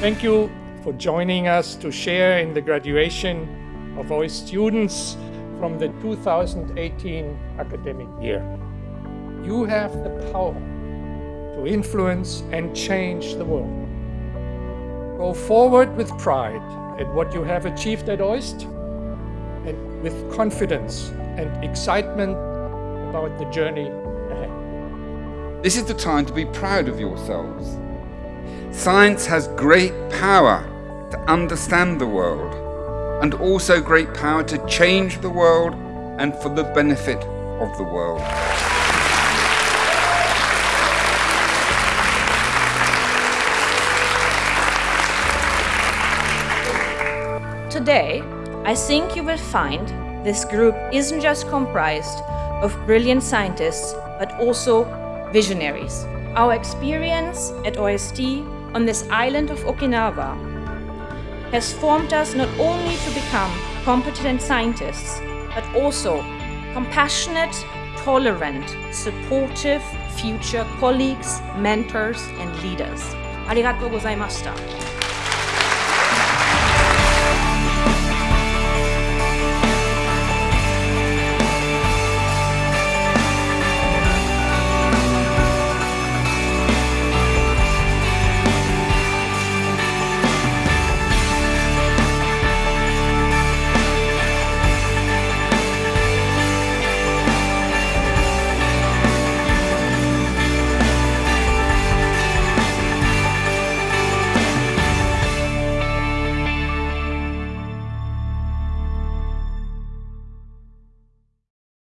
Thank you for joining us to share in the graduation of our students from the 2018 academic year. You have the power to influence and change the world. Go forward with pride at what you have achieved at OIST and with confidence and excitement about the journey ahead. This is the time to be proud of yourselves. Science has great power to understand the world and also great power to change the world and for the benefit of the world. Today, I think you will find this group isn't just comprised of brilliant scientists, but also visionaries our experience at OIST on this island of Okinawa has formed us not only to become competent scientists, but also compassionate, tolerant, supportive future colleagues, mentors and leaders. ありがとうございました。